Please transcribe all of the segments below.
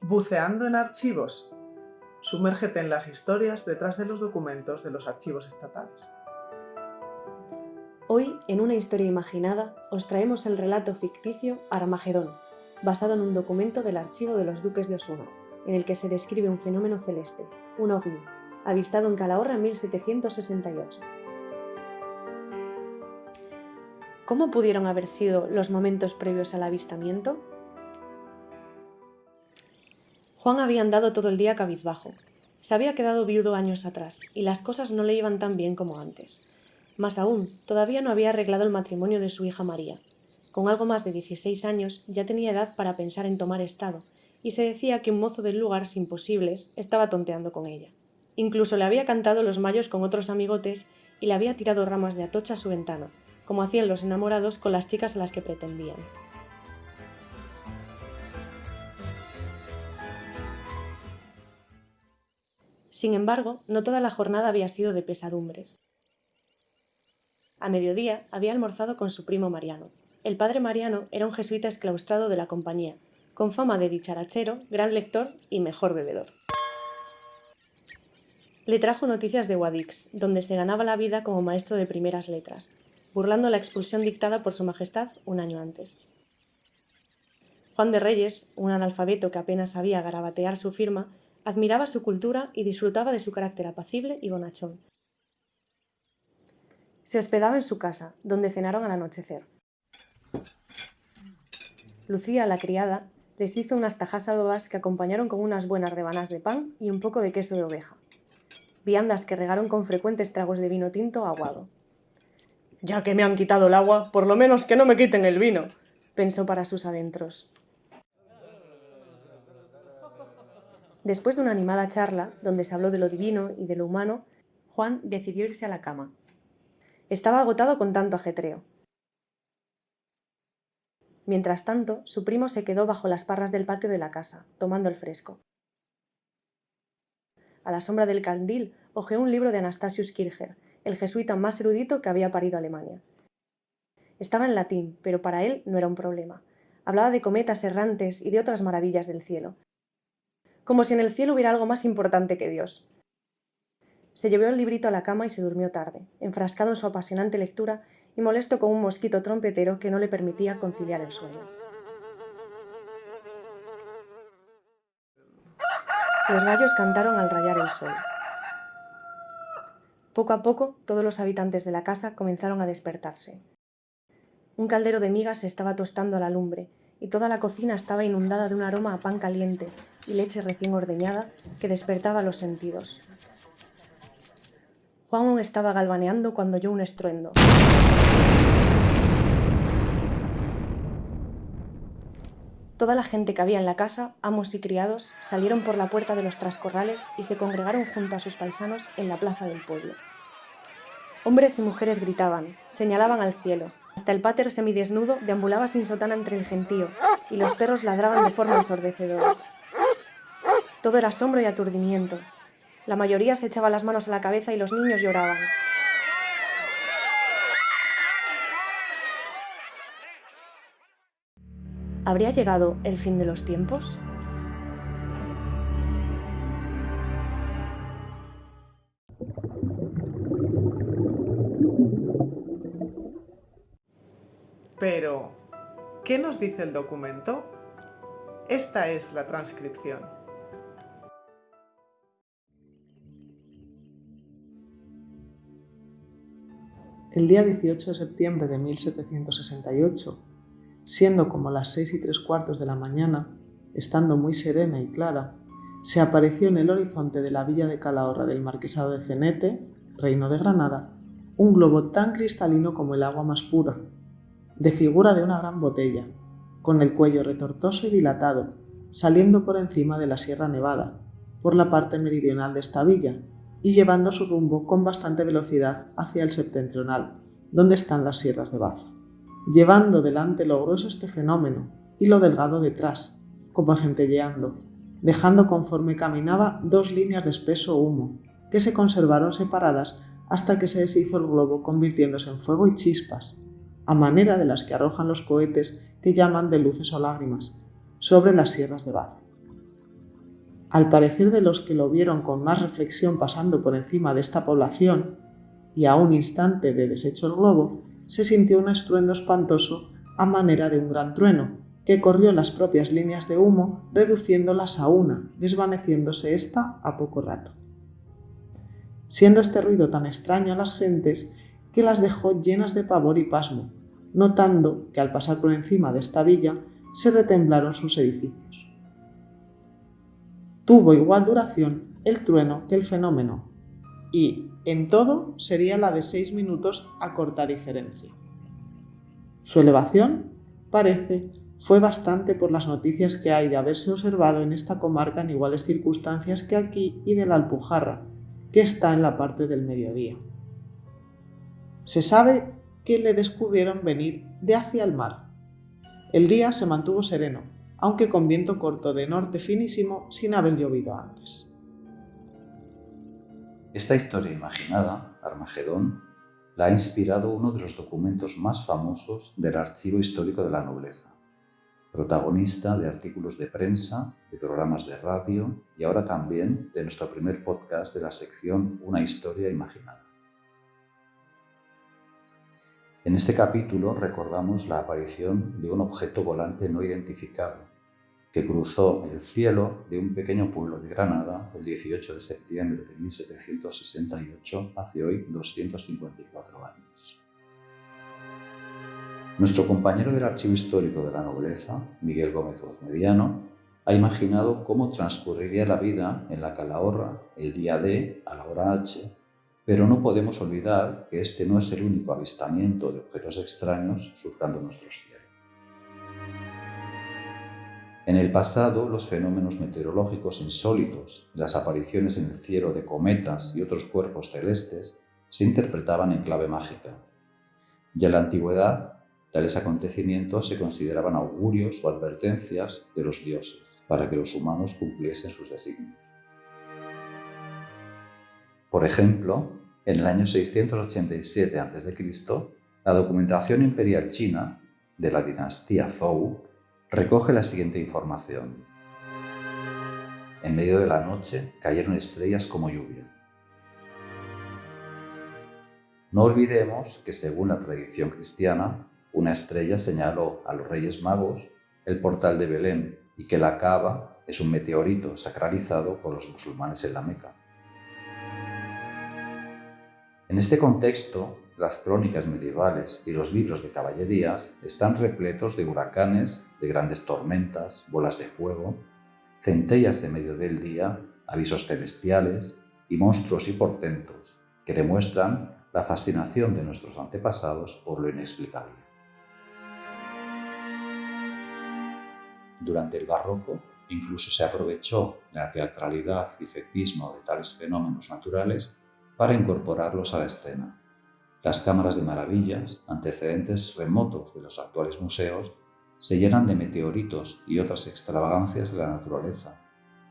Buceando en archivos. Sumérgete en las historias detrás de los documentos de los archivos estatales. Hoy, en una historia imaginada, os traemos el relato ficticio Armagedón, basado en un documento del archivo de los duques de Osuna, en el que se describe un fenómeno celeste, un ovni, avistado en Calahorra en 1768. ¿Cómo pudieron haber sido los momentos previos al avistamiento? Juan había andado todo el día cabizbajo. Se había quedado viudo años atrás, y las cosas no le iban tan bien como antes. Más aún, todavía no había arreglado el matrimonio de su hija María. Con algo más de 16 años ya tenía edad para pensar en tomar estado, y se decía que un mozo del lugar sin posibles estaba tonteando con ella. Incluso le había cantado los mayos con otros amigotes y le había tirado ramas de atocha a su ventana, como hacían los enamorados con las chicas a las que pretendían. Sin embargo, no toda la jornada había sido de pesadumbres. A mediodía había almorzado con su primo Mariano. El padre Mariano era un jesuita exclaustrado de la compañía, con fama de dicharachero, gran lector y mejor bebedor. Le trajo noticias de Guadix, donde se ganaba la vida como maestro de primeras letras, burlando la expulsión dictada por su majestad un año antes. Juan de Reyes, un analfabeto que apenas sabía garabatear su firma, Admiraba su cultura y disfrutaba de su carácter apacible y bonachón. Se hospedaba en su casa, donde cenaron al anochecer. Lucía, la criada, les hizo unas tajas adobas que acompañaron con unas buenas rebanas de pan y un poco de queso de oveja. Viandas que regaron con frecuentes tragos de vino tinto aguado. Ya que me han quitado el agua, por lo menos que no me quiten el vino, pensó para sus adentros. Después de una animada charla, donde se habló de lo divino y de lo humano, Juan decidió irse a la cama. Estaba agotado con tanto ajetreo. Mientras tanto, su primo se quedó bajo las parras del patio de la casa, tomando el fresco. A la sombra del candil hojeó un libro de Anastasius Kircher, el jesuita más erudito que había parido Alemania. Estaba en latín, pero para él no era un problema. Hablaba de cometas errantes y de otras maravillas del cielo, como si en el cielo hubiera algo más importante que Dios. Se llevó el librito a la cama y se durmió tarde, enfrascado en su apasionante lectura y molesto con un mosquito trompetero que no le permitía conciliar el sueño. Los gallos cantaron al rayar el sol. Poco a poco, todos los habitantes de la casa comenzaron a despertarse. Un caldero de migas se estaba tostando a la lumbre y toda la cocina estaba inundada de un aroma a pan caliente y leche recién ordeñada que despertaba los sentidos. Juan estaba galvaneando cuando oyó un estruendo. Toda la gente que había en la casa, amos y criados, salieron por la puerta de los trascorrales y se congregaron junto a sus paisanos en la plaza del pueblo. Hombres y mujeres gritaban, señalaban al cielo, hasta el pater semidesnudo deambulaba sin sotana entre el gentío, y los perros ladraban de forma ensordecedora. Todo era asombro y aturdimiento. La mayoría se echaba las manos a la cabeza y los niños lloraban. ¿Habría llegado el fin de los tiempos? Pero, ¿qué nos dice el documento? Esta es la transcripción. El día 18 de septiembre de 1768, siendo como las seis y tres cuartos de la mañana, estando muy serena y clara, se apareció en el horizonte de la villa de Calahorra del Marquesado de Cenete, reino de Granada, un globo tan cristalino como el agua más pura, de figura de una gran botella, con el cuello retortoso y dilatado, saliendo por encima de la Sierra Nevada, por la parte meridional de esta villa, y llevando su rumbo con bastante velocidad hacia el septentrional, donde están las sierras de Baza, llevando delante lo grueso este fenómeno y lo delgado detrás, como centelleando, dejando conforme caminaba dos líneas de espeso humo, que se conservaron separadas hasta que se deshizo el globo convirtiéndose en fuego y chispas, a manera de las que arrojan los cohetes que llaman de luces o lágrimas, sobre las sierras de Baza. Al parecer de los que lo vieron con más reflexión pasando por encima de esta población, y a un instante de deshecho el globo, se sintió un estruendo espantoso a manera de un gran trueno, que corrió las propias líneas de humo, reduciéndolas a una, desvaneciéndose ésta a poco rato. Siendo este ruido tan extraño a las gentes que las dejó llenas de pavor y pasmo, notando que al pasar por encima de esta villa se retemblaron sus edificios. Tuvo igual duración el trueno que el fenómeno, y en todo sería la de seis minutos a corta diferencia. Su elevación, parece, fue bastante por las noticias que hay de haberse observado en esta comarca en iguales circunstancias que aquí y de la Alpujarra, que está en la parte del mediodía. Se sabe que le descubrieron venir de hacia el mar. El día se mantuvo sereno, aunque con viento corto de norte finísimo sin haber llovido antes. Esta historia imaginada, Armagedón, la ha inspirado uno de los documentos más famosos del archivo histórico de la nobleza, protagonista de artículos de prensa, de programas de radio y ahora también de nuestro primer podcast de la sección Una historia imaginada. En este capítulo recordamos la aparición de un objeto volante no identificado que cruzó el cielo de un pequeño pueblo de Granada el 18 de septiembre de 1768, hace hoy 254 años. Nuestro compañero del Archivo Histórico de la Nobleza, Miguel Gómez Mediano, ha imaginado cómo transcurriría la vida en la Calahorra el día D a la hora H, pero no podemos olvidar que este no es el único avistamiento de objetos extraños surcando nuestros cielos. En el pasado, los fenómenos meteorológicos insólitos, las apariciones en el cielo de cometas y otros cuerpos celestes, se interpretaban en clave mágica. Ya en la antigüedad, Tales acontecimientos se consideraban augurios o advertencias de los dioses para que los humanos cumpliesen sus designios. Por ejemplo, en el año 687 a.C., la documentación imperial china de la dinastía Zhou recoge la siguiente información. En medio de la noche cayeron estrellas como lluvia. No olvidemos que según la tradición cristiana, una estrella señaló a los Reyes Magos el portal de Belén y que la cava es un meteorito sacralizado por los musulmanes en la Meca. En este contexto, las crónicas medievales y los libros de caballerías están repletos de huracanes, de grandes tormentas, bolas de fuego, centellas en medio del día, avisos celestiales y monstruos y portentos que demuestran la fascinación de nuestros antepasados por lo inexplicable. Durante el barroco incluso se aprovechó la teatralidad y efectismo de tales fenómenos naturales para incorporarlos a la escena. Las cámaras de maravillas, antecedentes remotos de los actuales museos, se llenan de meteoritos y otras extravagancias de la naturaleza,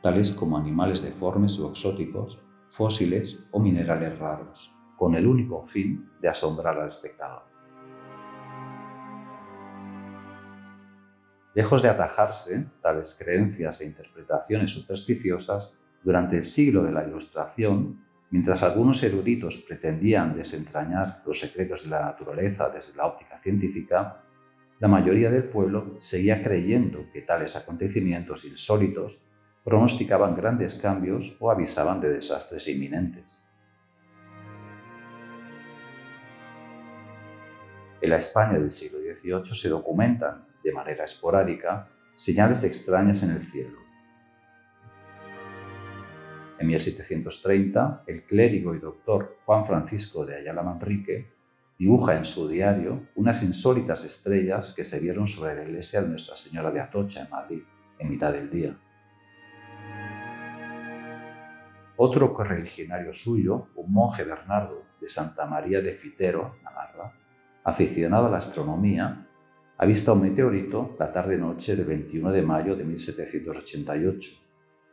tales como animales deformes o exóticos, fósiles o minerales raros, con el único fin de asombrar al espectador. Lejos de atajarse tales creencias e interpretaciones supersticiosas, durante el siglo de la Ilustración, mientras algunos eruditos pretendían desentrañar los secretos de la naturaleza desde la óptica científica, la mayoría del pueblo seguía creyendo que tales acontecimientos insólitos pronosticaban grandes cambios o avisaban de desastres inminentes. En la España del siglo XVIII se documentan de manera esporádica, señales extrañas en el cielo. En 1730, el clérigo y doctor Juan Francisco de Ayala Manrique dibuja en su diario unas insólitas estrellas que se vieron sobre la iglesia de Nuestra Señora de Atocha en Madrid, en mitad del día. Otro correligionario suyo, un monje Bernardo de Santa María de Fitero, Navarra, aficionado a la astronomía, ha visto un meteorito la tarde-noche del 21 de mayo de 1788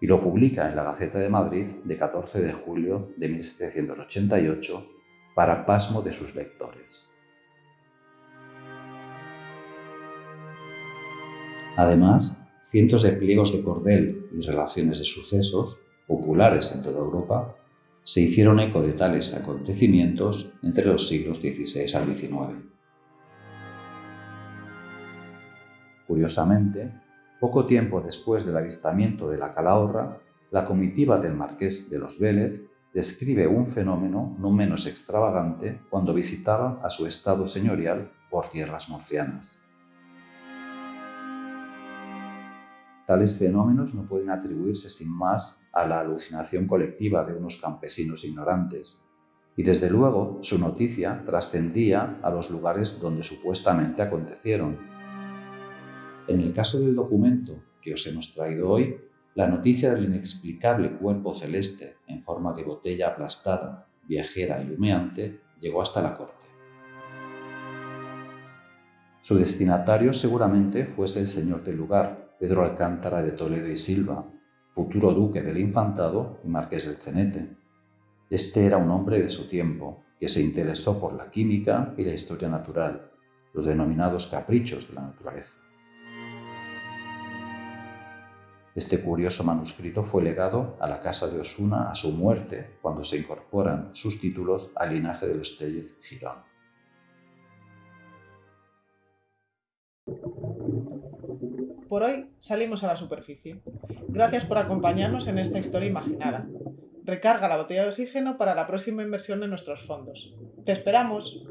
y lo publica en la Gaceta de Madrid de 14 de julio de 1788 para pasmo de sus lectores. Además, cientos de pliegos de cordel y relaciones de sucesos, populares en toda Europa, se hicieron eco de tales acontecimientos entre los siglos XVI al XIX. Curiosamente, poco tiempo después del avistamiento de la calahorra, la comitiva del marqués de los Vélez describe un fenómeno no menos extravagante cuando visitaba a su estado señorial por tierras murcianas. Tales fenómenos no pueden atribuirse sin más a la alucinación colectiva de unos campesinos ignorantes, y desde luego su noticia trascendía a los lugares donde supuestamente acontecieron. En el caso del documento que os hemos traído hoy, la noticia del inexplicable cuerpo celeste en forma de botella aplastada, viajera y humeante llegó hasta la corte. Su destinatario seguramente fuese el señor del lugar, Pedro Alcántara de Toledo y Silva, futuro duque del Infantado y marqués del Cenete. Este era un hombre de su tiempo, que se interesó por la química y la historia natural, los denominados caprichos de la naturaleza. Este curioso manuscrito fue legado a la casa de Osuna a su muerte, cuando se incorporan sus títulos al linaje de los Tellez Girón. Por hoy salimos a la superficie. Gracias por acompañarnos en esta historia imaginada. Recarga la botella de oxígeno para la próxima inversión en nuestros fondos. ¡Te esperamos!